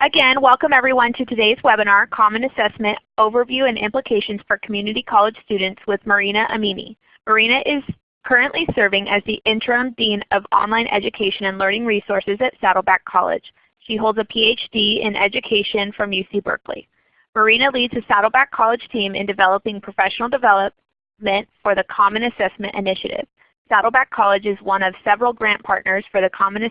Again, welcome everyone to today's webinar, Common Assessment Overview and Implications for Community College Students with Marina Aminy. Marina is currently serving as the Interim Dean of Online Education and Learning Resources at Saddleback College. She holds a PhD in Education from UC Berkeley. Marina leads the Saddleback College team in developing professional development for the Common Assessment Initiative. Saddleback College is one of several grant partners for the Common,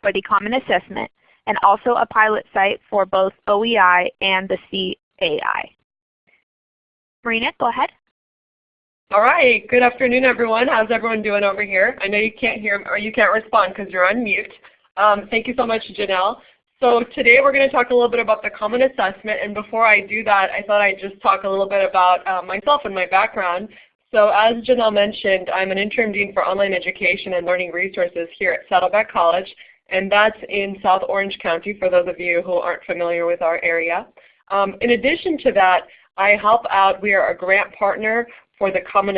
for the Common Assessment and also a pilot site for both OEI and the CAI. Marina, go ahead. All right. Good afternoon, everyone. How's everyone doing over here? I know you can't hear or you can't respond because you're on mute. Um, thank you so much, Janelle. So today we're going to talk a little bit about the Common Assessment. And before I do that, I thought I'd just talk a little bit about uh, myself and my background. So as Janelle mentioned, I'm an interim dean for online education and learning resources here at Saddleback College and that's in South Orange County for those of you who aren't familiar with our area. Um, in addition to that, I help out, we are a grant partner for the Common,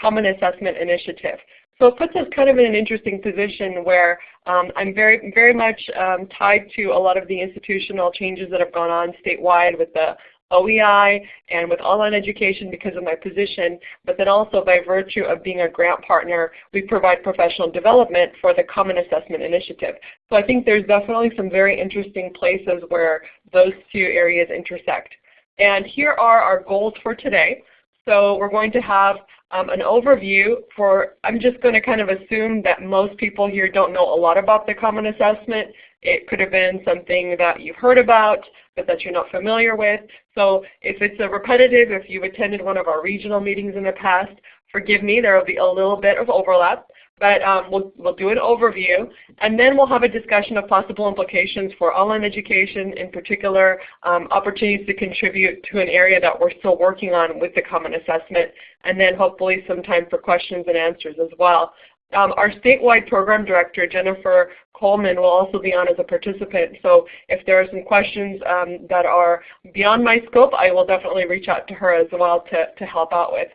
Common Assessment Initiative. So it puts us kind of in an interesting position where um, I'm very, very much um, tied to a lot of the institutional changes that have gone on statewide with the OEI and with online education because of my position, but then also by virtue of being a grant partner, we provide professional development for the Common Assessment Initiative. So I think there's definitely some very interesting places where those two areas intersect. And here are our goals for today. So we're going to have um, an overview for, I'm just going to kind of assume that most people here don't know a lot about the Common Assessment. It could have been something that you've heard about, but that you're not familiar with. So if it's a repetitive, if you've attended one of our regional meetings in the past, forgive me, there will be a little bit of overlap. But um, we'll, we'll do an overview, and then we'll have a discussion of possible implications for online education, in particular um, opportunities to contribute to an area that we're still working on with the Common Assessment, and then hopefully some time for questions and answers as well. Um, our statewide program director, Jennifer Coleman, will also be on as a participant. So if there are some questions um, that are beyond my scope, I will definitely reach out to her as well to, to help out with.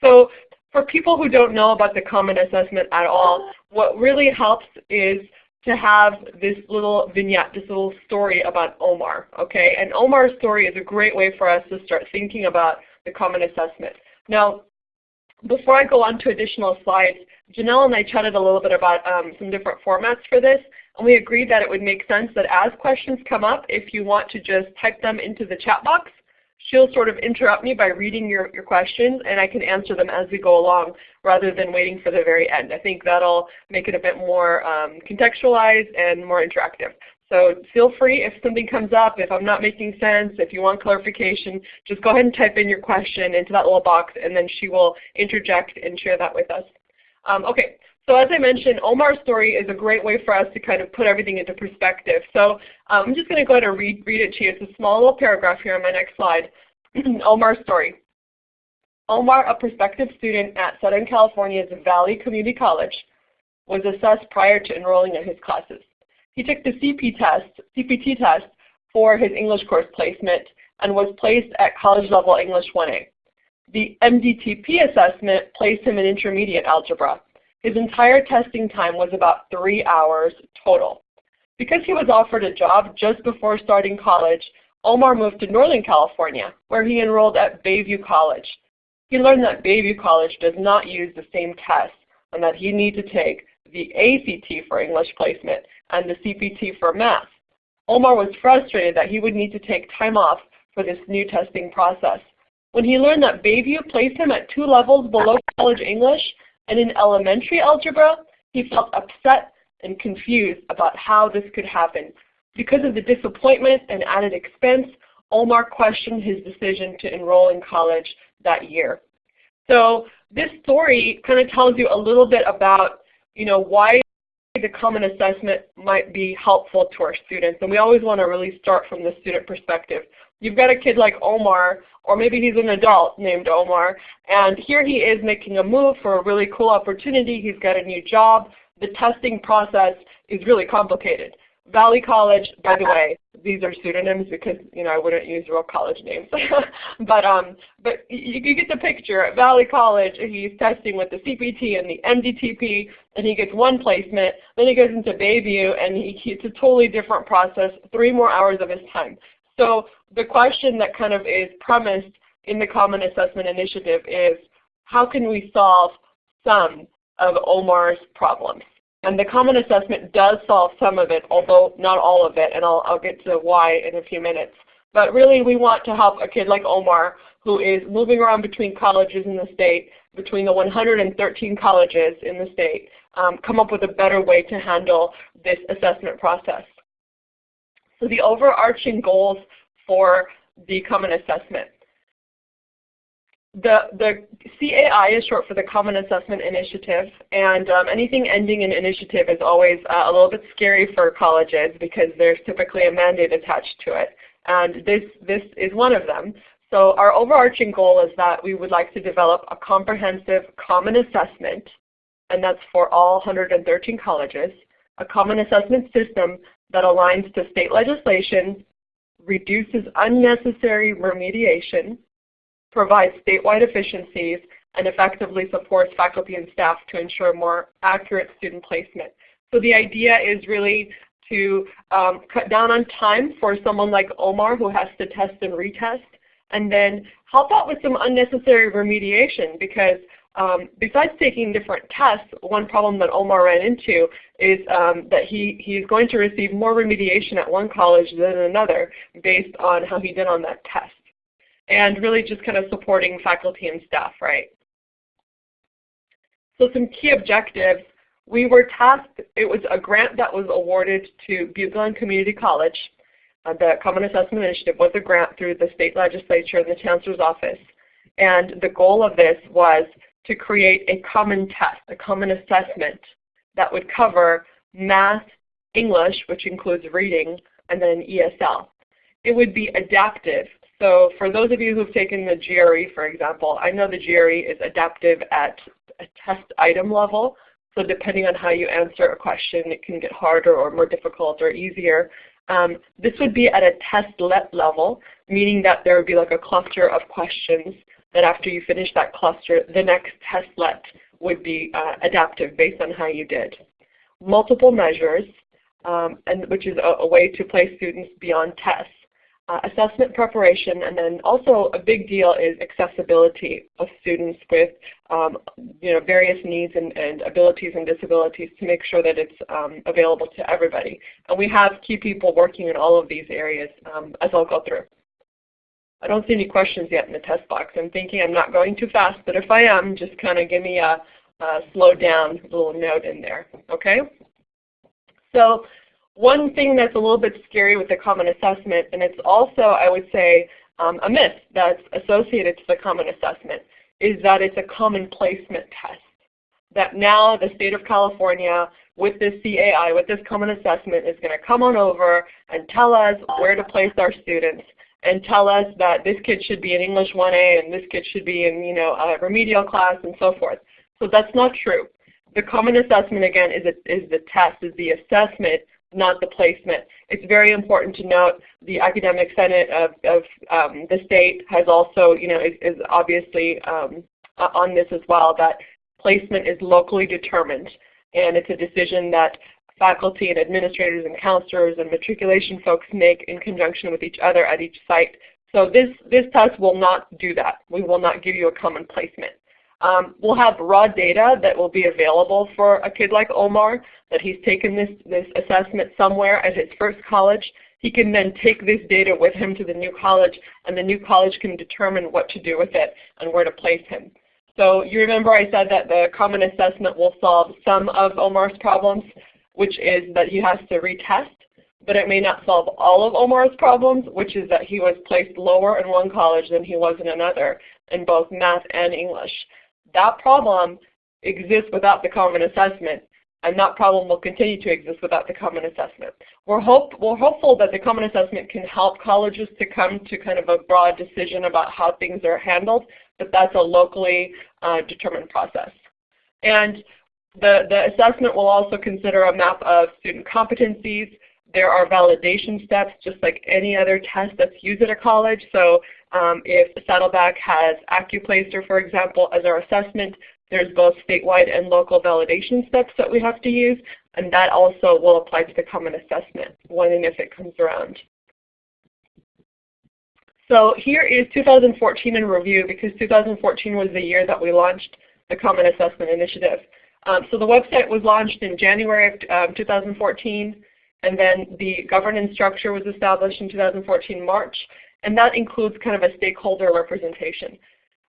So for people who don't know about the Common Assessment at all, what really helps is to have this little vignette, this little story about Omar. Okay, And Omar's story is a great way for us to start thinking about the Common Assessment. Now, before I go on to additional slides, Janelle and I chatted a little bit about um, some different formats for this, and we agreed that it would make sense that as questions come up, if you want to just type them into the chat box, she'll sort of interrupt me by reading your, your questions, and I can answer them as we go along rather than waiting for the very end. I think that'll make it a bit more um, contextualized and more interactive. So feel free if something comes up, if I'm not making sense, if you want clarification, just go ahead and type in your question into that little box and then she will interject and share that with us. Um, okay, so as I mentioned, Omar's story is a great way for us to kind of put everything into perspective. So um, I'm just going to go ahead and read, read it to you. It's a small little paragraph here on my next slide. Omar's story. Omar, a prospective student at Southern California's Valley Community College, was assessed prior to enrolling in his classes. He took the CP test, CPT test for his English course placement and was placed at college level English 1A. The MDTP assessment placed him in intermediate algebra. His entire testing time was about three hours total. Because he was offered a job just before starting college, Omar moved to Northern California, where he enrolled at Bayview College. He learned that Bayview College does not use the same tests and that he needs to take the ACT for English placement and the CPT for math. Omar was frustrated that he would need to take time off for this new testing process. When he learned that Bayview placed him at two levels below college English and in elementary algebra, he felt upset and confused about how this could happen. Because of the disappointment and added expense, Omar questioned his decision to enroll in college that year. So this story kind of tells you a little bit about you know, why the common assessment might be helpful to our students. And we always want to really start from the student perspective. You've got a kid like Omar, or maybe he's an adult named Omar, and here he is making a move for a really cool opportunity. He's got a new job. The testing process is really complicated. Valley College, by the way, these are pseudonyms because you know I wouldn't use real college names. but um, but you, you get the picture. At Valley College, he's testing with the CPT and the MDTP, and he gets one placement. Then he goes into Bayview, and he, it's a totally different process. Three more hours of his time. So the question that kind of is premised in the Common Assessment Initiative is, how can we solve some of Omar's problems? And the Common Assessment does solve some of it, although not all of it, and I'll, I'll get to why in a few minutes. But really we want to help a kid like Omar who is moving around between colleges in the state, between the 113 colleges in the state, um, come up with a better way to handle this assessment process. So the overarching goals for the Common Assessment. The, the CAI is short for the Common Assessment Initiative, and um, anything ending in initiative is always uh, a little bit scary for colleges because there's typically a mandate attached to it. And this, this is one of them. So our overarching goal is that we would like to develop a comprehensive common assessment, and that's for all 113 colleges, a common assessment system that aligns to state legislation, reduces unnecessary remediation, provides statewide efficiencies, and effectively supports faculty and staff to ensure more accurate student placement. So the idea is really to um, cut down on time for someone like Omar who has to test and retest, and then help out with some unnecessary remediation because um, besides taking different tests, one problem that Omar ran into is um, that he, he's going to receive more remediation at one college than another based on how he did on that test and really just kind of supporting faculty and staff, right? So some key objectives. We were tasked, it was a grant that was awarded to Butte Community College. Uh, the Common Assessment Initiative was a grant through the state legislature and the chancellor's office. And the goal of this was to create a common test, a common assessment that would cover math, English, which includes reading, and then ESL. It would be adaptive so for those of you who've taken the GRE, for example, I know the GRE is adaptive at a test item level. So depending on how you answer a question, it can get harder or more difficult or easier. Um, this would be at a testlet level, meaning that there would be like a cluster of questions that after you finish that cluster, the next test testlet would be uh, adaptive based on how you did. Multiple measures, um, and which is a, a way to place students beyond tests uh, assessment preparation, and then also a big deal is accessibility of students with um, you know, various needs and, and, abilities and disabilities to make sure that it's um, available to everybody. And we have key people working in all of these areas um, as I'll go through. I don't see any questions yet in the test box. I'm thinking I'm not going too fast, but if I am, just kind of give me a, a slow down little note in there, okay? So one thing that's a little bit scary with the common assessment, and it's also, I would say, um, a myth that's associated to the common assessment, is that it's a common placement test. That now the state of California with this CAI, with this common assessment, is going to come on over and tell us where to place our students and tell us that this kid should be in English 1A and this kid should be in you know, a remedial class and so forth. So that's not true. The common assessment, again, is, a, is the test, is the assessment not the placement. It's very important to note the Academic Senate of, of um, the state has also, you know, is, is obviously um, on this as well, that placement is locally determined. And it's a decision that faculty and administrators and counselors and matriculation folks make in conjunction with each other at each site. So this, this test will not do that. We will not give you a common placement. Um, we'll have raw data that will be available for a kid like Omar, that he's taken this, this assessment somewhere at his first college. He can then take this data with him to the new college, and the new college can determine what to do with it and where to place him. So you remember I said that the common assessment will solve some of Omar's problems, which is that he has to retest, but it may not solve all of Omar's problems, which is that he was placed lower in one college than he was in another in both math and English. That problem exists without the common assessment, and that problem will continue to exist without the common assessment. We're, hope, we're hopeful that the common assessment can help colleges to come to kind of a broad decision about how things are handled, but that's a locally uh, determined process. And the, the assessment will also consider a map of student competencies, There are validation steps just like any other test that's used at a college. So um, if Saddleback has AccuPlacer, for example, as our assessment, there's both statewide and local validation steps that we have to use, and that also will apply to the Common Assessment when and if it comes around. So here is 2014 in review because 2014 was the year that we launched the Common Assessment Initiative. Um, so the website was launched in January of um, 2014, and then the governance structure was established in 2014 March, and that includes kind of a stakeholder representation.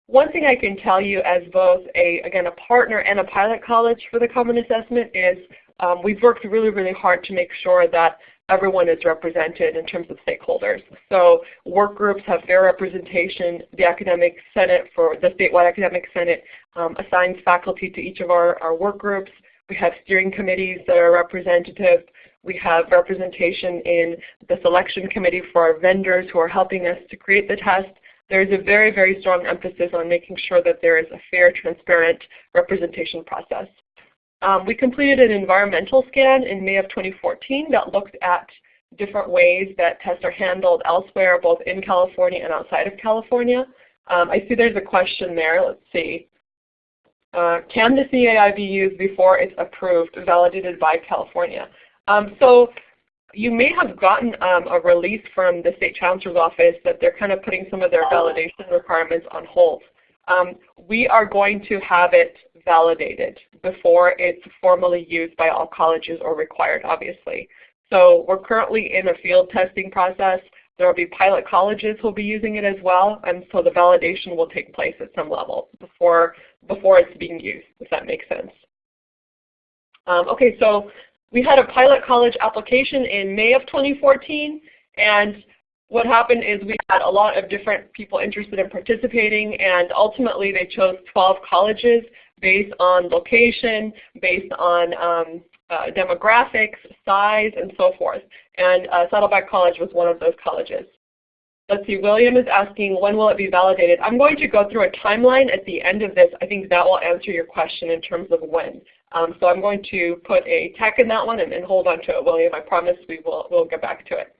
One thing I can tell you as both a, again, a partner and a pilot college for the Common Assessment is um, we've worked really, really hard to make sure that everyone is represented in terms of stakeholders. So work groups have fair representation. The Academic Senate for the statewide Academic Senate um, assigns faculty to each of our, our work groups. We have steering committees that are representative. We have representation in the selection committee for our vendors who are helping us to create the test. There is a very, very strong emphasis on making sure that there is a fair, transparent representation process. Um, we completed an environmental scan in May of 2014 that looked at different ways that tests are handled elsewhere, both in California and outside of California. Um, I see there's a question there. Let's see. Uh, can the CAI be used before it's approved, validated by California? Um, so you may have gotten um, a release from the State Chancellor's Office that they're kind of putting some of their validation requirements on hold. Um, we are going to have it validated before it's formally used by all colleges or required, obviously. So we're currently in a field testing process. There will be pilot colleges who will be using it as well, and so the validation will take place at some level before, before it's being used, if that makes sense. Um, okay, so we had a pilot college application in May of 2014, and what happened is we had a lot of different people interested in participating, and ultimately they chose 12 colleges based on location, based on um, uh, demographics, size, and so forth. And uh, Saddleback College was one of those colleges. Let's see, William is asking when will it be validated? I'm going to go through a timeline at the end of this. I think that will answer your question in terms of when. Um, so I'm going to put a tech in that one and, and hold on to it, William. I promise we will we'll get back to it.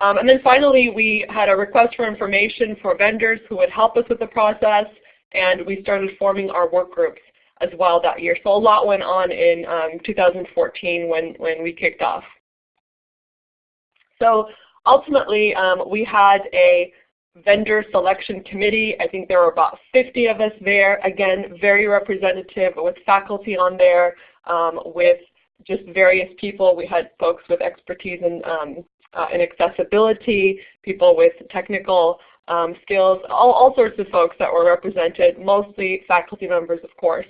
Um, and then finally, we had a request for information for vendors who would help us with the process and we started forming our work groups as well that year. So a lot went on in um, 2014 when, when we kicked off. So ultimately, um, we had a vendor selection committee. I think there were about 50 of us there. Again, very representative with faculty on there, um, with just various people. We had folks with expertise in, um, uh, in accessibility, people with technical um, skills, all, all sorts of folks that were represented, mostly faculty members of course.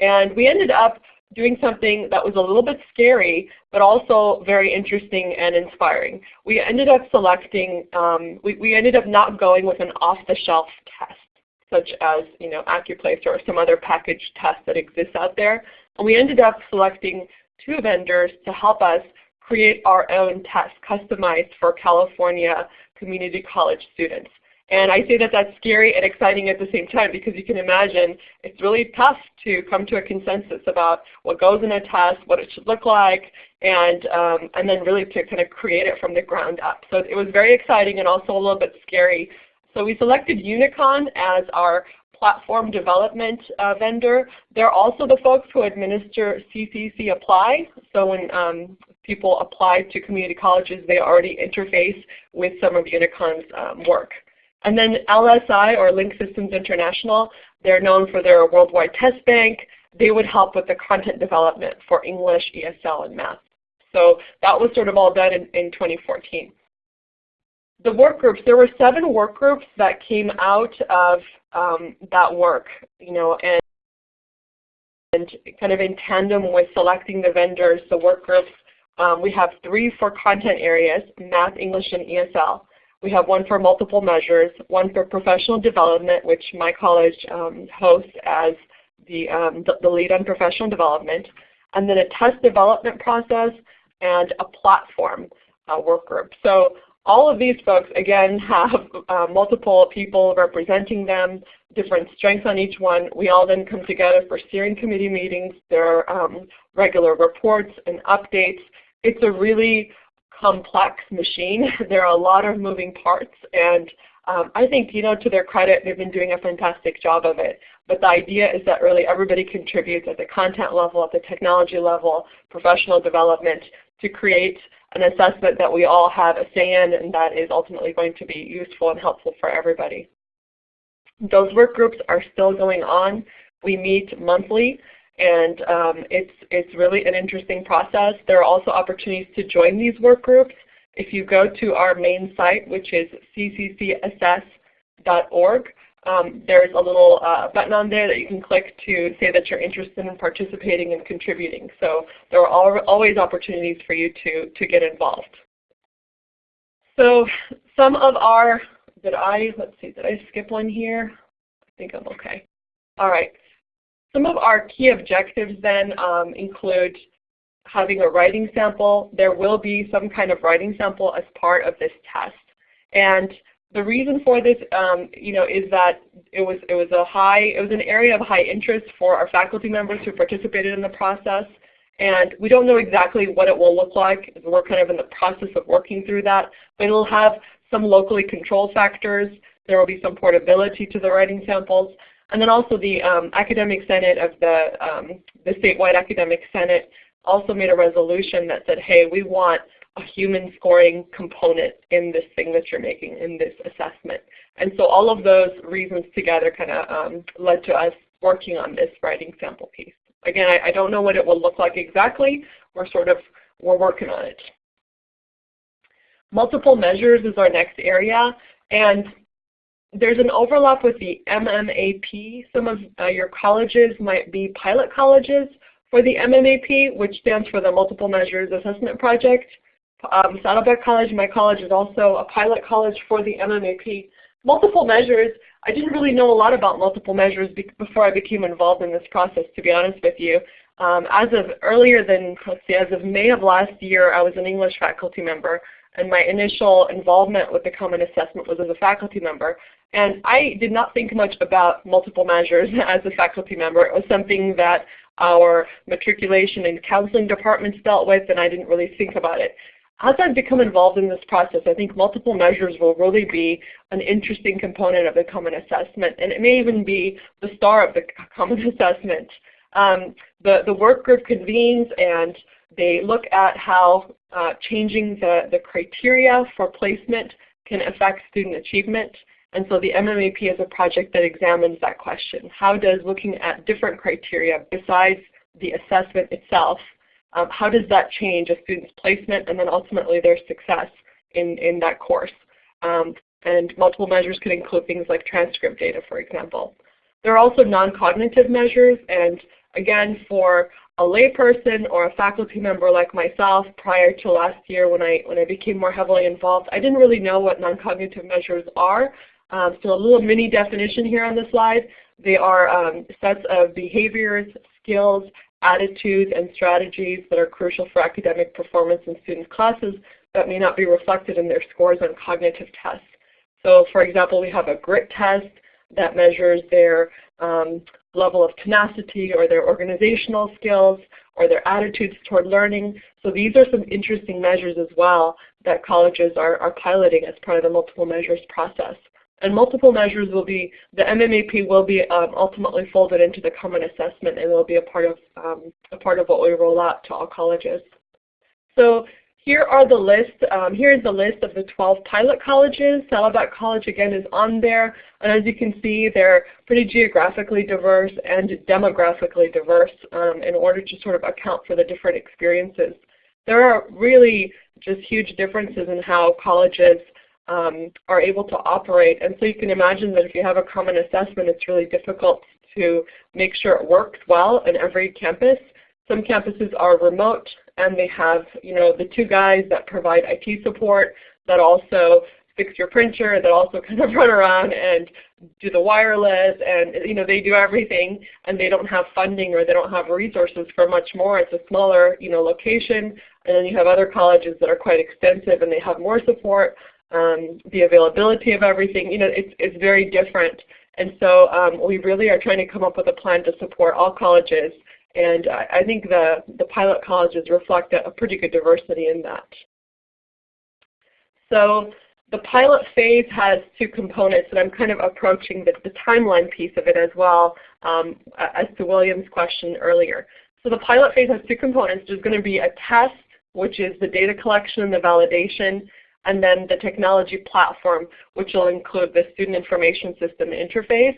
And we ended up doing something that was a little bit scary, but also very interesting and inspiring. We ended up selecting, um, we, we ended up not going with an off-the-shelf test, such as you know, AccuPlacer or some other packaged test that exists out there. And we ended up selecting two vendors to help us create our own test customized for California community college students. And I say that that's scary and exciting at the same time because you can imagine it's really tough to come to a consensus about what goes in a test, what it should look like, and, um, and then really to kind of create it from the ground up. So it was very exciting and also a little bit scary. So we selected Unicon as our platform development uh, vendor. They're also the folks who administer CCC Apply. So when um, people apply to community colleges, they already interface with some of Unicon's um, work. And then LSI or Link Systems International, they're known for their worldwide test bank. They would help with the content development for English, ESL, and math. So that was sort of all done in, in 2014. The work groups, there were seven work groups that came out of um, that work, you know, and, and kind of in tandem with selecting the vendors, the work groups, um, we have three for content areas, math, English, and ESL. We have one for multiple measures, one for professional development, which my college um, hosts as the, um, the, the, lead on professional development, and then a test development process and a platform uh, work group. So all of these folks, again, have uh, multiple people representing them, different strengths on each one. We all then come together for steering committee meetings. There are um, regular reports and updates. It's a really complex machine. there are a lot of moving parts and um, I think, you know, to their credit, they've been doing a fantastic job of it. But the idea is that really everybody contributes at the content level, at the technology level, professional development to create an assessment that we all have a say in and that is ultimately going to be useful and helpful for everybody. Those work groups are still going on. We meet monthly and um, it's, it's really an interesting process. There are also opportunities to join these work groups. If you go to our main site, which is cccassess.org, um, there's a little uh, button on there that you can click to say that you're interested in participating and contributing. So there are al always opportunities for you to, to get involved. So some of our, did I, let's see, did I skip one here? I think I'm okay. All right. Some of our key objectives then um, include having a writing sample. There will be some kind of writing sample as part of this test. And the reason for this, um, you know, is that it was it was a high it was an area of high interest for our faculty members who participated in the process, and we don't know exactly what it will look like. We're kind of in the process of working through that, but it'll have some locally controlled factors. There will be some portability to the writing samples, and then also the um, academic senate of the um, the statewide academic senate also made a resolution that said, hey, we want a human scoring component in this thing that you're making, in this assessment. And so all of those reasons together kind of um, led to us working on this writing sample piece. Again, I, I, don't know what it will look like exactly. We're sort of, we're working on it. Multiple measures is our next area. And there's an overlap with the MMAP. Some of uh, your colleges might be pilot colleges for the MMAP, which stands for the Multiple Measures Assessment Project. Um, Saddleback College, my college, is also a pilot college for the MMAP. Multiple measures, I didn't really know a lot about multiple measures before I became involved in this process, to be honest with you. Um, as of earlier than, let's see, as of May of last year, I was an English faculty member, and my initial involvement with the Common Assessment was as a faculty member. And I did not think much about multiple measures as a faculty member. It was something that our matriculation and counseling departments dealt with, and I didn't really think about it. As I've become involved in this process, I think multiple measures will really be an interesting component of the common assessment, and it may even be the star of the common assessment. Um, the, the work group convenes and they look at how uh, changing the, the criteria for placement can affect student achievement. And so the MMAP is a project that examines that question. How does looking at different criteria besides the assessment itself um, how does that change a student's placement and then ultimately their success in, in that course? Um, and multiple measures could include things like transcript data, for example. There are also non-cognitive measures, and again, for a layperson or a faculty member like myself prior to last year when I, when I became more heavily involved, I didn't really know what non-cognitive measures are. Um, so a little mini definition here on the slide. They are um, sets of behaviors, skills, attitudes and strategies that are crucial for academic performance in students' classes that may not be reflected in their scores on cognitive tests. So for example, we have a grit test that measures their um, level of tenacity or their organizational skills or their attitudes toward learning. So these are some interesting measures as well that colleges are, are piloting as part of the multiple measures process. And multiple measures will be, the MMAP will be um, ultimately folded into the common assessment and will be a part of um, a part of what we roll out to all colleges. So here are the list, um, here is the list of the 12 pilot colleges. Saddleback College again is on there. And as you can see, they're pretty geographically diverse and demographically diverse um, in order to sort of account for the different experiences. There are really just huge differences in how colleges um, are able to operate. And so you can imagine that if you have a common assessment, it's really difficult to make sure it works well in every campus. Some campuses are remote and they have you know, the two guys that provide IT support that also fix your printer, that also kind of run around and do the wireless and you know they do everything and they don't have funding or they don't have resources for much more. It's a smaller you know location and then you have other colleges that are quite extensive and they have more support um, the availability of everything. You know, it's, it's very different. And so um, we really are trying to come up with a plan to support all colleges. And I, think the, the pilot colleges reflect a, a pretty good diversity in that. So the pilot phase has two components, and I'm kind of approaching the, the timeline piece of it as well um, as to William's question earlier. So the pilot phase has two components. There's going to be a test, which is the data collection and the validation, and then the technology platform, which will include the student information system interface.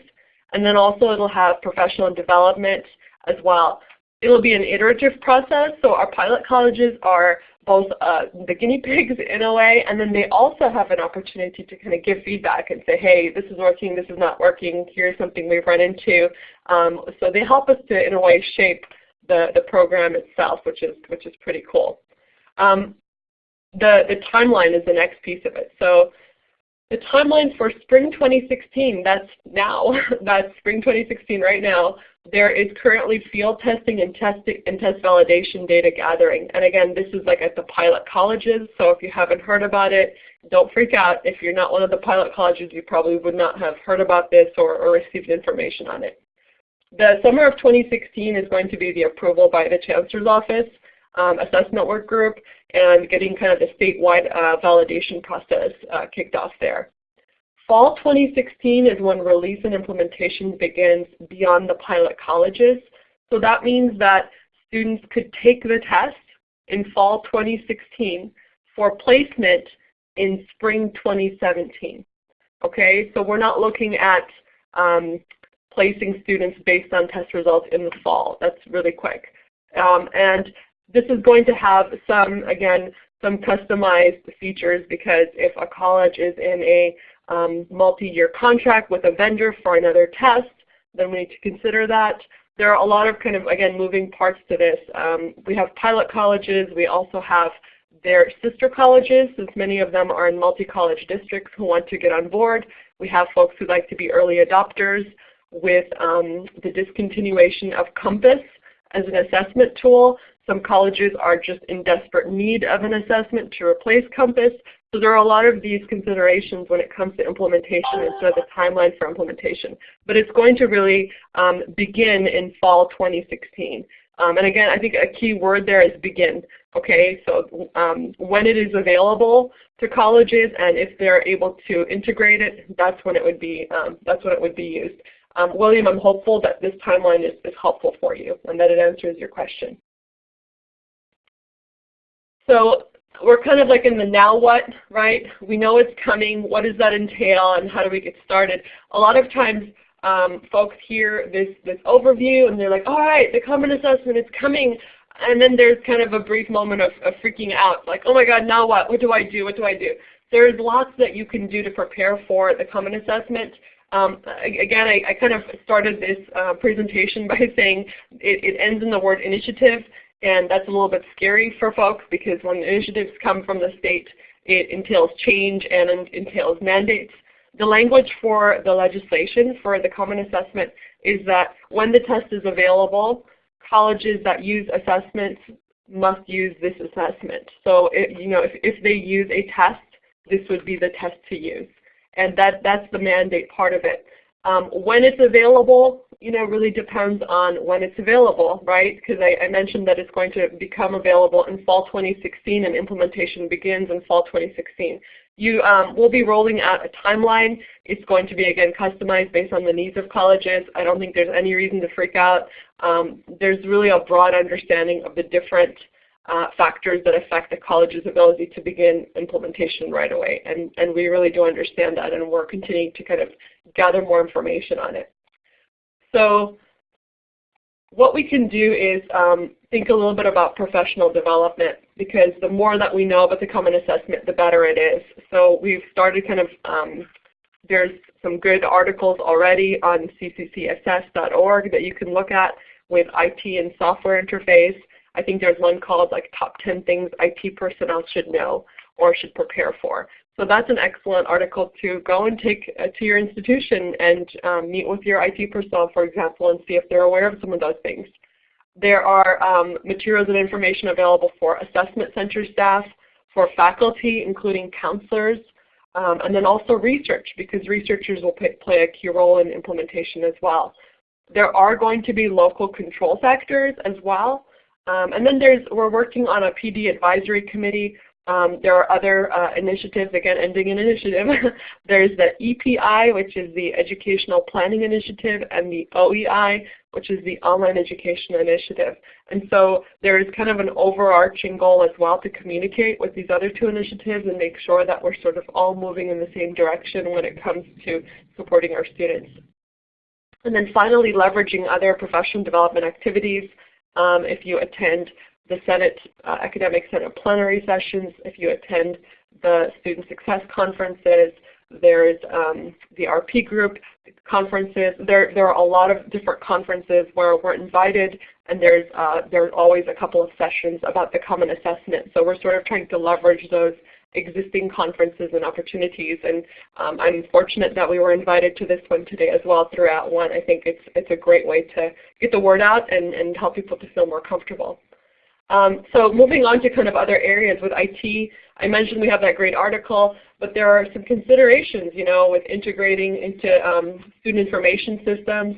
And then also it'll have professional development as well. It'll be an iterative process, so our pilot colleges are both uh, the guinea pigs in a way, and then they also have an opportunity to kind of give feedback and say, hey, this is working, this is not working, here's something we've run into. Um, so they help us to, in a way, shape the, the program itself, which is, which is pretty cool. Um, the, the timeline is the next piece of it. So the timeline for spring 2016, that's now, that's spring 2016 right now, there is currently field testing and, test and test validation data gathering. And again, this is like at the pilot colleges, so if you haven't heard about it, don't freak out. If you're not one of the pilot colleges, you probably would not have heard about this or, or received information on it. The summer of 2016 is going to be the approval by the Chancellor's Office um, assessment work group and getting kind of the statewide uh, validation process uh, kicked off there. Fall 2016 is when release and implementation begins beyond the pilot colleges. So that means that students could take the test in fall 2016 for placement in spring 2017. Okay, so we're not looking at um, placing students based on test results in the fall. That's really quick. Um, and this is going to have some, again, some customized features because if a college is in a um, multi-year contract with a vendor for another test, then we need to consider that. There are a lot of kind of, again, moving parts to this. Um, we have pilot colleges. We also have their sister colleges, since many of them are in multi-college districts who want to get on board. We have folks who like to be early adopters with um, the discontinuation of Compass as an assessment tool. Some colleges are just in desperate need of an assessment to replace Compass. So there are a lot of these considerations when it comes to implementation and sort of the timeline for implementation. But it's going to really um, begin in fall 2016. Um, and again, I think a key word there is begin. Okay, so um, when it is available to colleges and if they're able to integrate it, that's when it would be um, that's when it would be used. Um, William, I'm hopeful that this timeline is, is helpful for you and that it answers your question. So we're kind of like in the now what, right? We know it's coming. What does that entail and how do we get started? A lot of times um, folks hear this, this overview and they're like, all right, the common assessment is coming. And then there's kind of a brief moment of, of freaking out, like, oh my God, now what? What do I do? What do I do? There's lots that you can do to prepare for the common assessment. Um, again, I, I, kind of started this uh, presentation by saying it, it, ends in the word initiative. And that's a little bit scary for folks because when initiatives come from the state, it entails change and entails mandates. The language for the legislation for the common assessment is that when the test is available, colleges that use assessments must use this assessment. So it, you know, if, if they use a test, this would be the test to use. And that, that's the mandate part of it. Um, when it's available, you know, really depends on when it's available, right? Because I, I, mentioned that it's going to become available in fall 2016 and implementation begins in fall 2016. You um, will be rolling out a timeline. It's going to be, again, customized based on the needs of colleges. I don't think there's any reason to freak out. Um, there's really a broad understanding of the different uh, factors that affect the college's ability to begin implementation right away. And, and we really do understand that and we're continuing to kind of gather more information on it. So what we can do is um, think a little bit about professional development because the more that we know about the common assessment, the better it is. So we've started kind of, um, there's some good articles already on cccassess.org that you can look at with IT and software interface. I think there's one called like top 10 things IT personnel should know or should prepare for. So that's an excellent article to go and take uh, to your institution and um, meet with your IT personnel, for example, and see if they're aware of some of those things. There are um, materials and information available for assessment center staff, for faculty, including counselors, um, and then also research, because researchers will pay, play a key role in implementation as well. There are going to be local control factors as well. Um, and then there's, we're working on a PD advisory committee Um, there are other uh, initiatives, again ending in initiative. There's the EPI, which is the Educational Planning Initiative, and the OEI, which is the Online Education Initiative. And so there is kind of an overarching goal as well to communicate with these other two initiatives and make sure that we're sort of all moving in the same direction when it comes to supporting our students. And then finally, leveraging other professional development activities. Um, if you attend the Senate uh, Academic Senate plenary sessions, if you attend the Student Success Conferences, there's um, the RP group conferences. There, there are a lot of different conferences where we're invited and there's, uh, there's always a couple of sessions about the Common Assessment. So we're sort of trying to leverage those existing conferences and opportunities. And um, I'm fortunate that we were invited to this one today as well throughout @ONE. I think it's, it's a great way to get the word out and, and help people to feel more comfortable. Um, so moving on to kind of other areas with IT, I mentioned we have that great article, but there are some considerations, you know, with integrating into um, student information systems.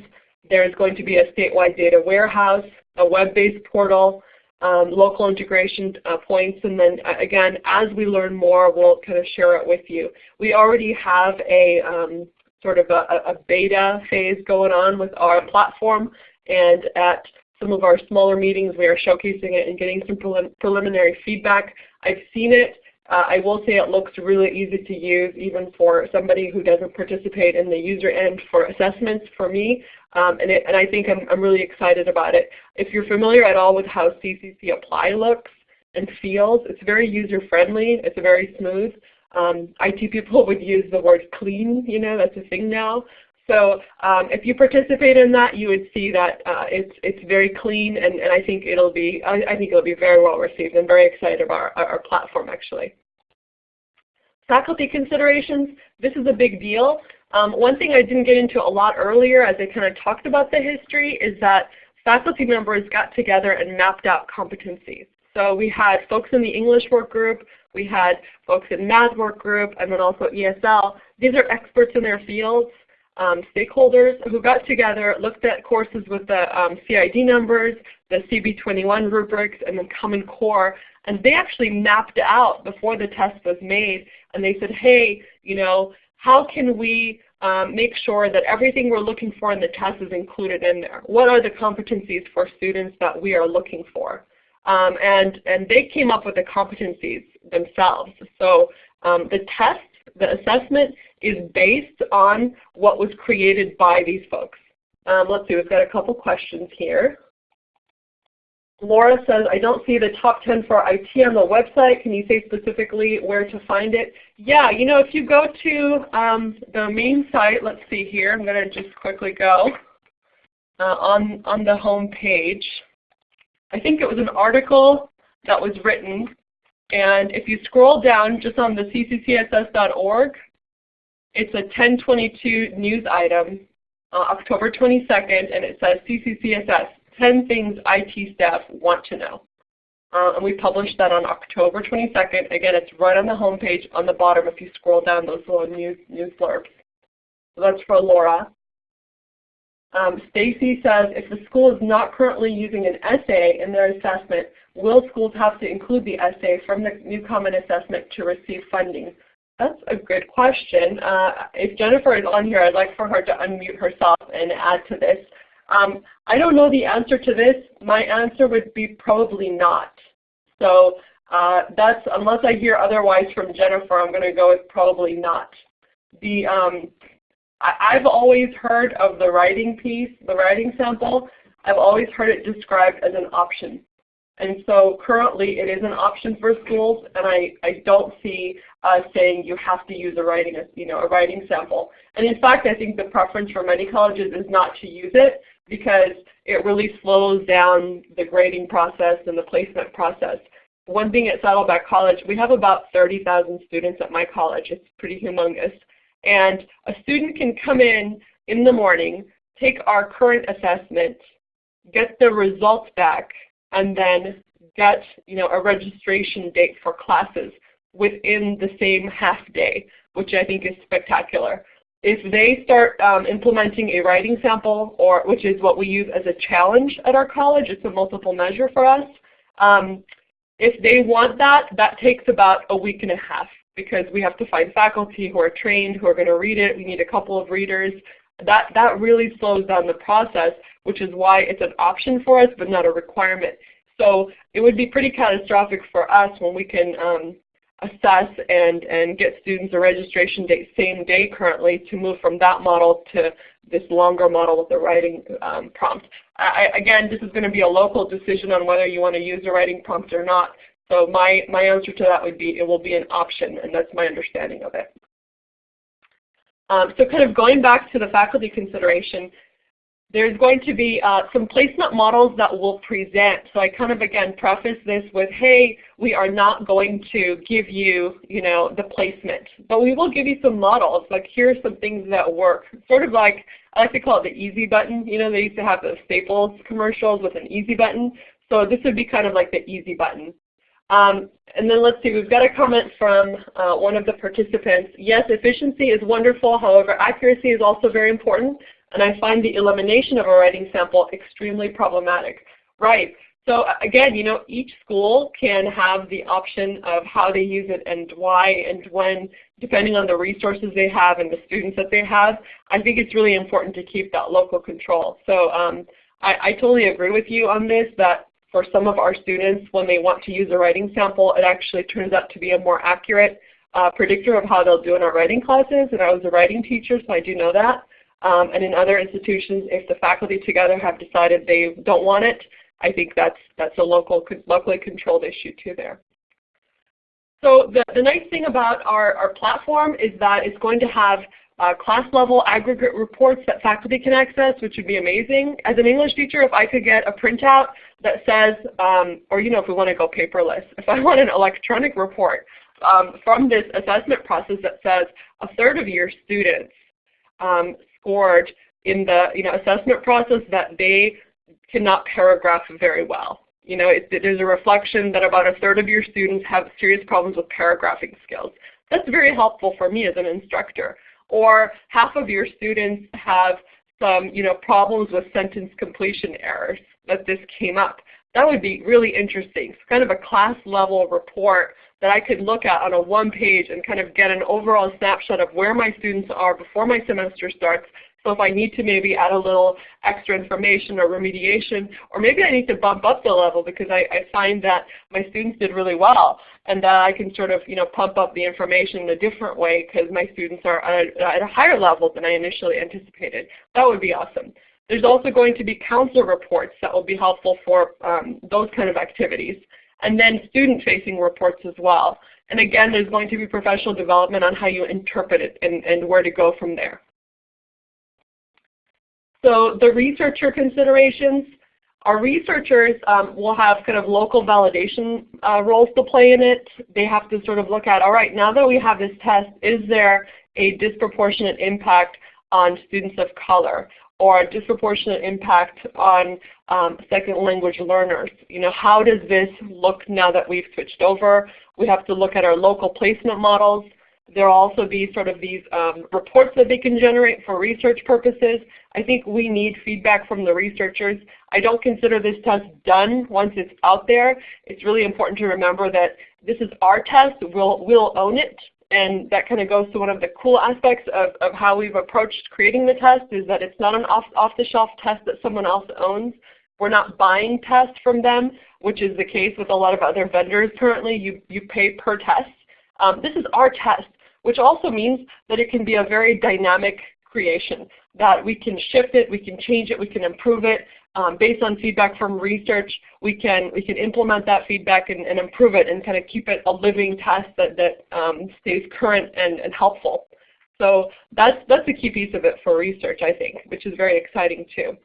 There's going to be a statewide data warehouse, a web-based portal, um, local integration uh, points, and then uh, again, as we learn more, we'll kind of share it with you. We already have a um, sort of a, a, beta phase going on with our platform, and at some of our smaller meetings, we are showcasing it and getting some prelim preliminary feedback. I've seen it. Uh, I will say it looks really easy to use even for somebody who doesn't participate in the user end for assessments for me. Um, and, it, and, I think I'm, I'm, really excited about it. If you're familiar at all with how CCC Apply looks and feels, it's very user friendly. It's very smooth. Um, IT people would use the word clean, you know, that's a thing now. So um, if you participate in that, you would see that uh, it's it's very clean, and, and I think it'll be I, I, think it'll be very well received. I'm very excited about our, our platform actually. Faculty considerations. This is a big deal. Um, one thing I didn't get into a lot earlier, as I kind of talked about the history, is that faculty members got together and mapped out competencies. So we had folks in the English work group, we had folks in math work group, and then also ESL. These are experts in their fields um, stakeholders who got together, looked at courses with the um, CID numbers, the CB21 rubrics, and the Common Core, and they actually mapped out before the test was made, and they said, hey, you know, how can we um, make sure that everything we're looking for in the test is included in there? What are the competencies for students that we are looking for? Um, and, and they came up with the competencies themselves. So um, the test, the assessment is based on what was created by these folks. Um, let's see, we've got a couple questions here. Laura says, I don't see the top 10 for IT on the website. Can you say specifically where to find it? Yeah, you know, if you go to um, the main site, let's see here, I'm going to just quickly go uh, on, on the home page. I think it was an article that was written, and if you scroll down just on the cccassess.org, it's a 1022 news item, uh, October 22nd, and it says CCCSS, 10 things IT staff want to know. Uh, and we published that on October 22nd. Again, it's right on the home page on the bottom if you scroll down those little news, news blurbs. So that's for Laura. Um, Stacy says, if the school is not currently using an essay in their assessment, will schools have to include the essay from the new common assessment to receive funding? That's a good question. Uh, if Jennifer is on here, I'd like for her to unmute herself and add to this. Um, I don't know the answer to this. My answer would be probably not. So uh, that's, unless I hear otherwise from Jennifer, I'm going to go with probably not. The, um, I, I've always heard of the writing piece, the writing sample. I've always heard it described as an option. And so currently it is an option for schools, and I, I don't see uh, saying you have to use a writing, you know, a writing sample. And in fact, I think the preference for many colleges is not to use it because it really slows down the grading process and the placement process. One thing at Saddleback College, we have about 30,000 students at my college. It's pretty humongous. And a student can come in in the morning, take our current assessment, get the results back, and then get you know, a registration date for classes within the same half day, which I think is spectacular. If they start um, implementing a writing sample, or which is what we use as a challenge at our college, it's a multiple measure for us, um, If they want that, that takes about a week and a half because we have to find faculty who are trained, who are going to read it. We need a couple of readers. That, that really slows down the process, which is why it's an option for us but not a requirement. So it would be pretty catastrophic for us when we can um, assess and, and get students a registration date same day currently to move from that model to this longer model with the writing um, prompt. I, again, this is going to be a local decision on whether you want to use a writing prompt or not. So my, my answer to that would be it will be an option, and that's my understanding of it. Um, so kind of going back to the faculty consideration, there's going to be uh, some placement models that we'll present. So I kind of again preface this with, hey, we are not going to give you, you know, the placement, but we will give you some models. Like here are some things that work. Sort of like I like to call it the easy button. You know, they used to have the Staples commercials with an easy button. So this would be kind of like the easy button. Um, and then let's see, we've got a comment from uh, one of the participants. Yes, efficiency is wonderful, however accuracy is also very important and I find the elimination of a writing sample extremely problematic. Right. So again, you know, each school can have the option of how they use it and why and when, depending on the resources they have and the students that they have. I think it's really important to keep that local control. So um, I, I totally agree with you on this, that for some of our students, when they want to use a writing sample, it actually turns out to be a more accurate uh, predictor of how they'll do in our writing classes. And I was a writing teacher, so I do know that. Um, and in other institutions, if the faculty together have decided they don't want it, I think that's, that's a local, locally controlled issue too there. So the, the nice thing about our, our platform is that it's going to have uh, class level aggregate reports that faculty can access, which would be amazing. As an English teacher, if I could get a printout that says, um, or you know, if we want to go paperless, if I want an electronic report um, from this assessment process that says a third of your students um, scored in the you know, assessment process that they cannot paragraph very well. You know, it, there's a reflection that about a third of your students have serious problems with paragraphing skills. That's very helpful for me as an instructor. Or half of your students have some you know, problems with sentence completion errors that this came up. That would be really interesting. It's kind of a class level report that I could look at on a one page and kind of get an overall snapshot of where my students are before my semester starts. So if I need to maybe add a little extra information or remediation, or maybe I need to bump up the level because I, I find that my students did really well and that I can sort of you know, pump up the information in a different way because my students are at a, at a higher level than I initially anticipated. That would be awesome. There's also going to be counselor reports that will be helpful for um, those kind of activities and then student-facing reports as well. And again, there's going to be professional development on how you interpret it and, and where to go from there. So the researcher considerations, our researchers um, will have kind of local validation uh, roles to play in it. They have to sort of look at, all right, now that we have this test, is there a disproportionate impact on students of color? Or a disproportionate impact on um, second language learners. You know, how does this look now that we've switched over? We have to look at our local placement models. There will also be sort of these um, reports that they can generate for research purposes. I think we need feedback from the researchers. I don't consider this test done once it's out there. It's really important to remember that this is our test. We'll, we'll own it and that kind of goes to one of the cool aspects of, of how we've approached creating the test is that it's not an off-the-shelf test that someone else owns. We're not buying tests from them, which is the case with a lot of other vendors currently. You, you pay per test. Um, this is our test, which also means that it can be a very dynamic creation, that we can shift it, we can change it, we can improve it, um, based on feedback from research, we can we can implement that feedback and, and improve it and kind of keep it a living test that, that um, stays current and, and helpful. So that's, that's a key piece of it for research, I think, which is very exciting too.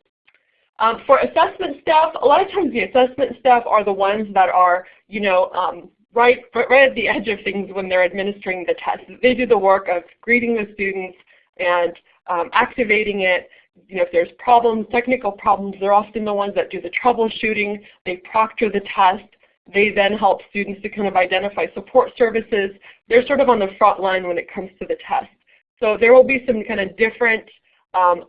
Um, for assessment staff, a lot of times the assessment staff are the ones that are, you know, um, right, right at the edge of things when they're administering the test. They do the work of greeting the students and um, activating it, you know, if there's problems, technical problems, they're often the ones that do the troubleshooting. They proctor the test. They then help students to kind of identify support services. They're sort of on the front line when it comes to the test. So there will be some kind of different um,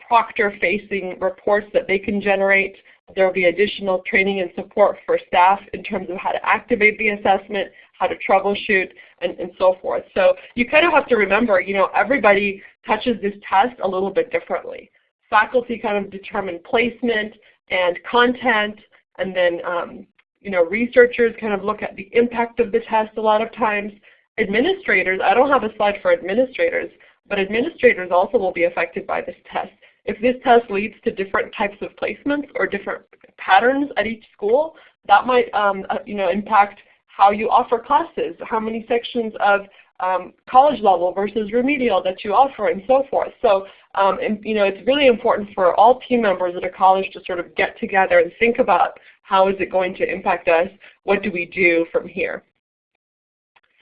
proctor-facing reports that they can generate There will be additional training and support for staff in terms of how to activate the assessment, how to troubleshoot, and, and so forth. So you kind of have to remember, you know, everybody touches this test a little bit differently. Faculty kind of determine placement and content, and then um, you know, researchers kind of look at the impact of the test a lot of times. Administrators, I don't have a slide for administrators, but administrators also will be affected by this test. If this test leads to different types of placements or different patterns at each school, that might um, uh, you know, impact how you offer classes, how many sections of um, college level versus remedial that you offer and so forth. So um, and, you know, it's really important for all team members at a college to sort of get together and think about how is it going to impact us, what do we do from here.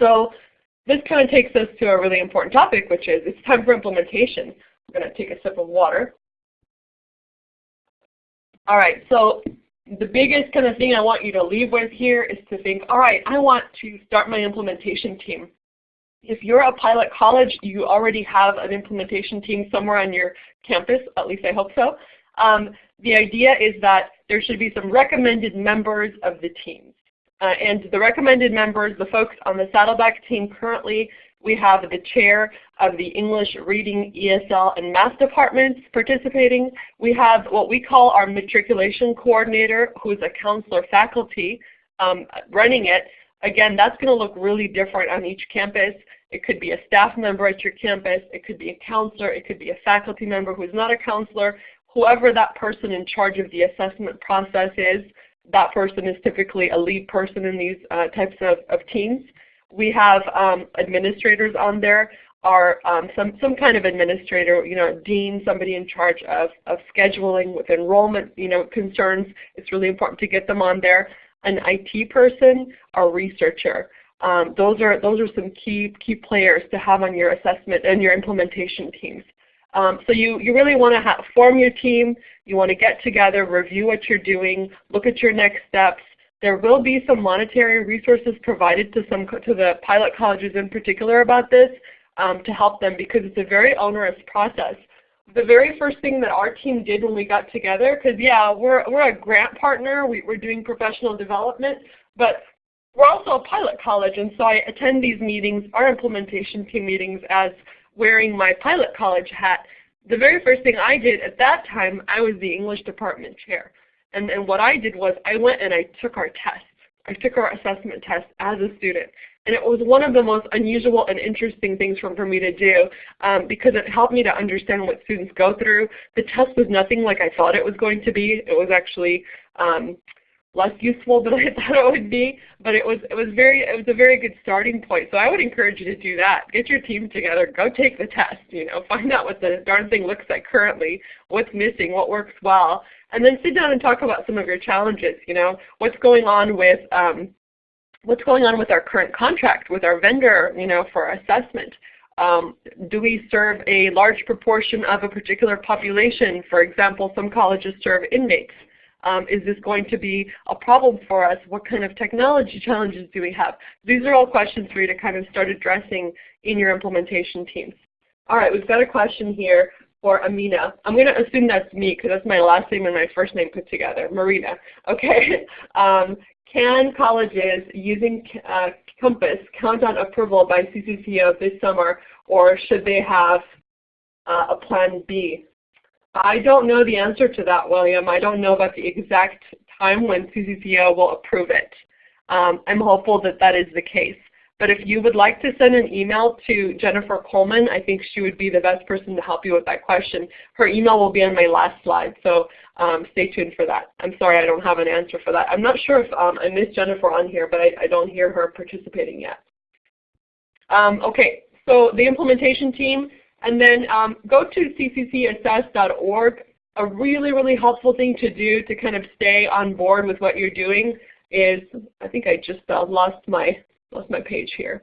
So this kind of takes us to a really important topic, which is it's time for implementation. I'm going to take a sip of water. All right, so the biggest kind of thing I want you to leave with here is to think, all right, I want to start my implementation team. If you're a pilot college, you already have an implementation team somewhere on your campus, at least I hope so. Um, the idea is that there should be some recommended members of the teams. Uh, and the recommended members, the folks on the Saddleback team currently, we have the chair of the English Reading, ESL, and Math departments participating. We have what we call our matriculation coordinator, who is a counselor faculty um, running it. Again, that's going to look really different on each campus. It could be a staff member at your campus. It could be a counselor. It could be a faculty member who is not a counselor. Whoever that person in charge of the assessment process is, that person is typically a lead person in these uh, types of, of teams. We have um, administrators on there, are um, some, some kind of administrator, you know, dean, somebody in charge of, of scheduling with enrollment you know, concerns. It's really important to get them on there. An IT person, a researcher. Um, those are those are some key key players to have on your assessment and your implementation teams. Um, so you, you really want to form your team. You want to get together, review what you're doing, look at your next steps. There will be some monetary resources provided to some to the pilot colleges in particular about this um, to help them because it's a very onerous process. The very first thing that our team did when we got together, because yeah, we're, we're a grant partner, we, we're doing professional development, but we're also a pilot college, and so I attend these meetings, our implementation team meetings, as wearing my pilot college hat. The very first thing I did at that time, I was the English department chair. And, and what I did was I went and I took our test. I took our assessment test as a student. And it was one of the most unusual and interesting things for, for me to do um, because it helped me to understand what students go through. The test was nothing like I thought it was going to be. It was actually um, less useful than I thought it would be, but it was it was very it was a very good starting point. So I would encourage you to do that. Get your team together, go take the test, you know, find out what the darn thing looks like currently, what's missing, what works well, and then sit down and talk about some of your challenges, you know, what's going on with um, what's going on with our current contract with our vendor, you know, for assessment. Um, do we serve a large proportion of a particular population? For example, some colleges serve inmates. Um, is this going to be a problem for us? What kind of technology challenges do we have? These are all questions for you to kind of start addressing in your implementation teams. All right, we've got a question here for Amina. I'm going to assume that's me because that's my last name and my first name put together, Marina. Okay. Um, can colleges using uh, Compass count on approval by CCCO this summer or should they have uh, a plan B? I don't know the answer to that, William. I don't know about the exact time when CCCO will approve it. Um, I'm hopeful that that is the case. But if you would like to send an email to Jennifer Coleman, I think she would be the best person to help you with that question. Her email will be on my last slide, so um, stay tuned for that. I'm sorry I don't have an answer for that. I'm not sure if um, I missed Jennifer on here, but I, I don't hear her participating yet. Um, okay, so the implementation team, and then um, go to cccassess.org. A really, really helpful thing to do to kind of stay on board with what you're doing is, I think I just uh, lost my lost my page here.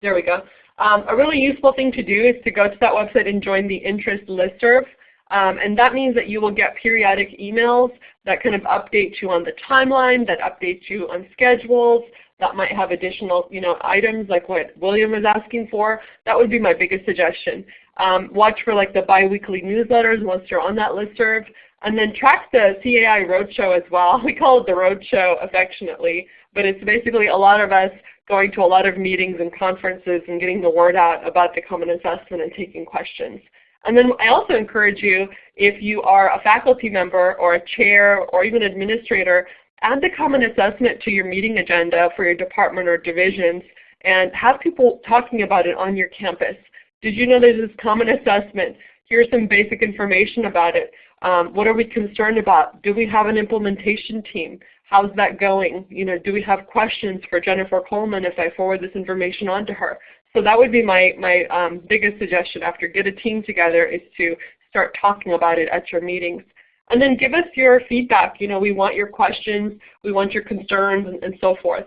There we go. Um, a really useful thing to do is to go to that website and join the interest listserv. Um, and that means that you will get periodic emails that kind of update you on the timeline, that updates you on schedules, that might have additional you know, items like what William was asking for. That would be my biggest suggestion. Um, watch for like the biweekly newsletters once you're on that listserv. And then track the CAI Roadshow as well. We call it the Roadshow affectionately, but it's basically a lot of us going to a lot of meetings and conferences and getting the word out about the Common Assessment and taking questions. And then I also encourage you, if you are a faculty member or a chair or even administrator, add the Common Assessment to your meeting agenda for your department or divisions and have people talking about it on your campus. Did you know there's this Common Assessment? Here's some basic information about it. Um, what are we concerned about? Do we have an implementation team? How's that going? You know, do we have questions for Jennifer Coleman if I forward this information on to her? So that would be my, my um, biggest suggestion after get a team together is to start talking about it at your meetings. And then give us your feedback. You know, we want your questions, we want your concerns, and, and so forth.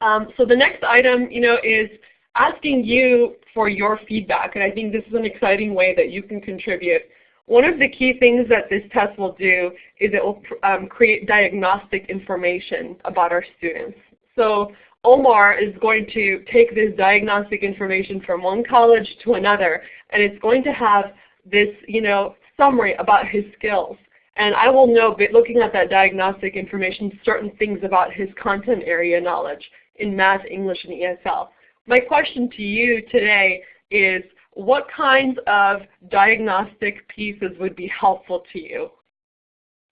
Um, so the next item, you know, is asking you for your feedback. And I think this is an exciting way that you can contribute. One of the key things that this test will do is it will um, create diagnostic information about our students. So Omar is going to take this diagnostic information from one college to another, and it's going to have this you know, summary about his skills. And I will know, looking at that diagnostic information, certain things about his content area knowledge in math, English, and ESL. My question to you today is what kinds of diagnostic pieces would be helpful to you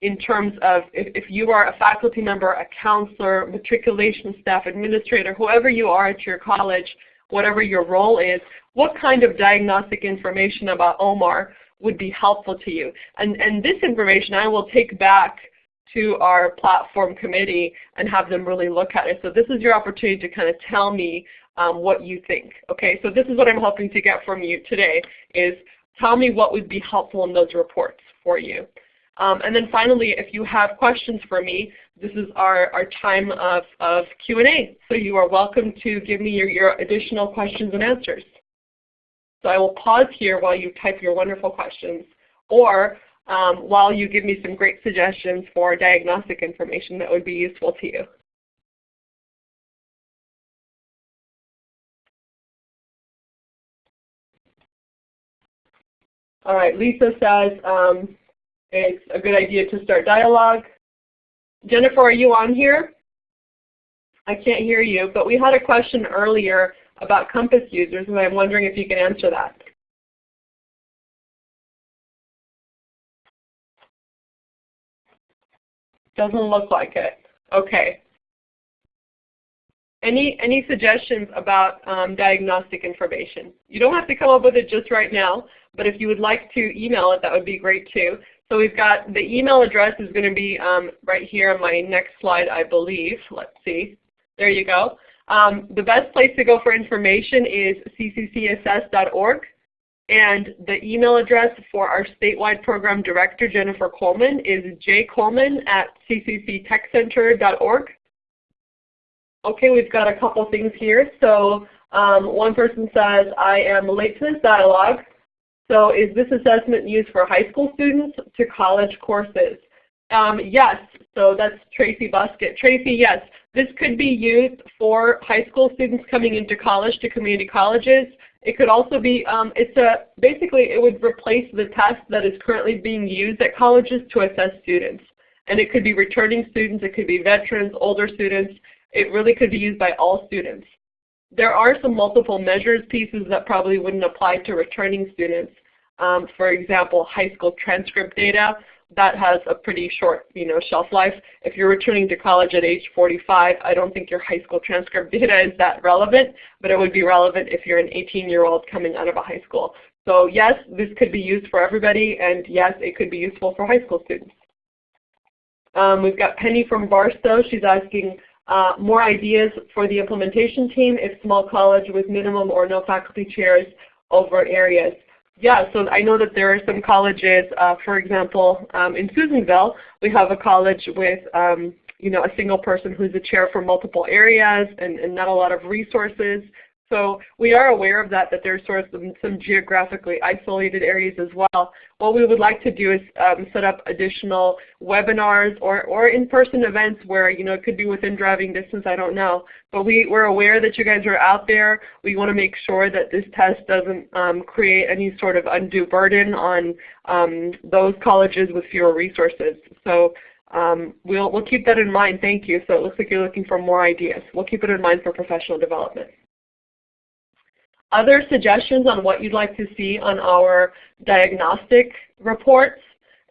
in terms of if, if you are a faculty member, a counselor, matriculation staff, administrator, whoever you are at your college, whatever your role is, what kind of diagnostic information about Omar would be helpful to you? And, and this information I will take back to our platform committee and have them really look at it. So this is your opportunity to kind of tell me um, what you think. Okay, so this is what I'm hoping to get from you today is tell me what would be helpful in those reports for you. Um, and then finally, if you have questions for me, this is our, our time of, of Q&A. So you are welcome to give me your, your additional questions and answers. So I will pause here while you type your wonderful questions. Or um, while you give me some great suggestions for diagnostic information that would be useful to you. All right, Lisa says um, it's a good idea to start dialogue. Jennifer, are you on here? I can't hear you, but we had a question earlier about Compass users, and I'm wondering if you can answer that. Doesn't look like it. Okay. Any, any suggestions about um, diagnostic information? You don't have to come up with it just right now, but if you would like to email it, that would be great too. So we've got the email address is going to be um, right here on my next slide, I believe. Let's see. There you go. Um, the best place to go for information is cccassess.org. And the email address for our statewide program director, Jennifer Coleman, is jcoleman at ccctechcenter.org. Okay, we've got a couple things here. So um, one person says, I am late to this dialogue. So is this assessment used for high school students to college courses? Um, yes, so that's Tracy Buskett. Tracy, yes, this could be used for high school students coming into college to community colleges. It could also be, um, it's a, basically it would replace the test that is currently being used at colleges to assess students. And it could be returning students, it could be veterans, older students. It really could be used by all students. There are some multiple measures pieces that probably wouldn't apply to returning students. Um, for example, high school transcript data that has a pretty short you know, shelf life. If you're returning to college at age 45, I don't think your high school transcript data is that relevant, but it would be relevant if you're an 18-year-old coming out of a high school. So yes, this could be used for everybody, and yes, it could be useful for high school students. Um, we've got Penny from Barstow. She's asking uh, more ideas for the implementation team if small college with minimum or no faculty chairs over areas. Yeah, so I know that there are some colleges, uh, for example, um, in Susanville, we have a college with um, you know, a single person who's a chair for multiple areas and, and not a lot of resources. So we are aware of that, that there's sort of some, some geographically isolated areas as well. What we would like to do is um, set up additional webinars or, or in-person events where, you know, it could be within driving distance, I don't know. But we, we're aware that you guys are out there. We want to make sure that this test doesn't um, create any sort of undue burden on um, those colleges with fewer resources. So um, we'll, we'll keep that in mind. Thank you. So it looks like you're looking for more ideas. We'll keep it in mind for professional development. Other suggestions on what you'd like to see on our diagnostic reports,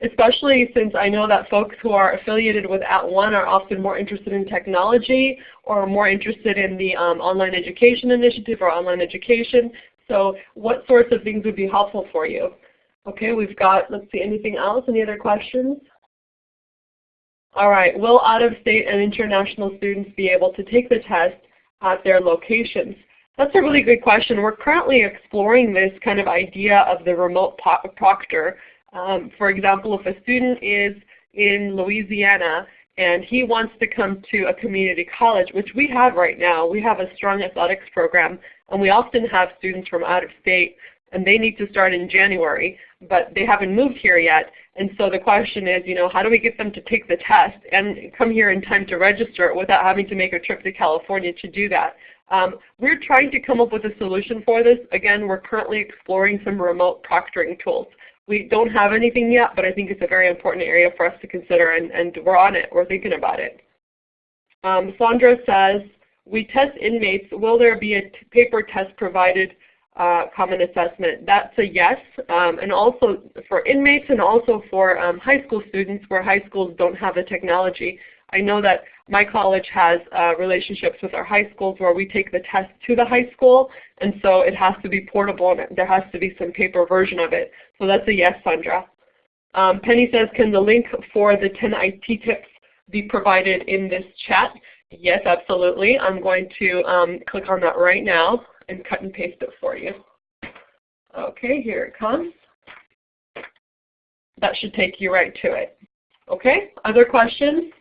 especially since I know that folks who are affiliated with At @ONE are often more interested in technology or more interested in the um, online education initiative or online education. So what sorts of things would be helpful for you? Okay, we've got, let's see, anything else? Any other questions? All right, will out-of-state and international students be able to take the test at their locations? That's a really good question. We're currently exploring this kind of idea of the remote proctor. Um, for example, if a student is in Louisiana and he wants to come to a community college, which we have right now. We have a strong athletics program, and we often have students from out of state, and they need to start in January, but they haven't moved here yet. And so the question is, you know, how do we get them to take the test and come here in time to register without having to make a trip to California to do that? Um, we're trying to come up with a solution for this. Again, we're currently exploring some remote proctoring tools. We don't have anything yet, but I think it's a very important area for us to consider, and, and we're on it. We're thinking about it. Um, Sandra says, we test inmates. Will there be a paper test provided uh, common assessment? That's a yes. Um, and also for inmates and also for um, high school students where high schools don't have the technology. I know that my college has uh, relationships with our high schools where we take the test to the high school, and so it has to be portable and there has to be some paper version of it. So that's a yes, Sandra. Um, Penny says, can the link for the 10 IT tips be provided in this chat? Yes, absolutely. I'm going to um, click on that right now and cut and paste it for you. Okay, here it comes. That should take you right to it. Okay, other questions?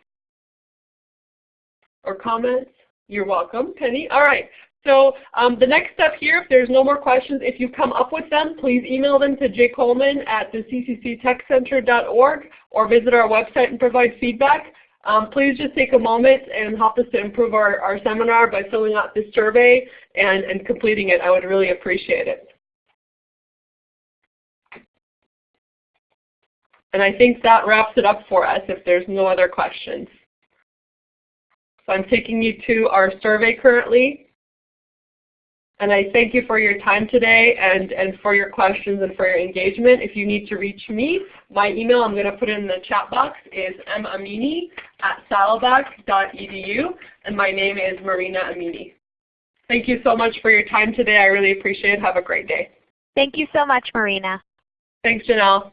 Or comments? You're welcome, Penny. All right. So um, the next step here, if there's no more questions, if you come up with them, please email them to jcoleman at the ccctechcenter.org or visit our website and provide feedback. Um, please just take a moment and help us to improve our, our seminar by filling out this survey and, and completing it. I would really appreciate it. And I think that wraps it up for us if there's no other questions. So I'm taking you to our survey currently. And I thank you for your time today and, and for your questions and for your engagement. If you need to reach me, my email I'm going to put in the chat box is maminy at saddleback.edu and my name is Marina Aminy. Thank you so much for your time today. I really appreciate it. Have a great day. Thank you so much, Marina. Thanks, Janelle.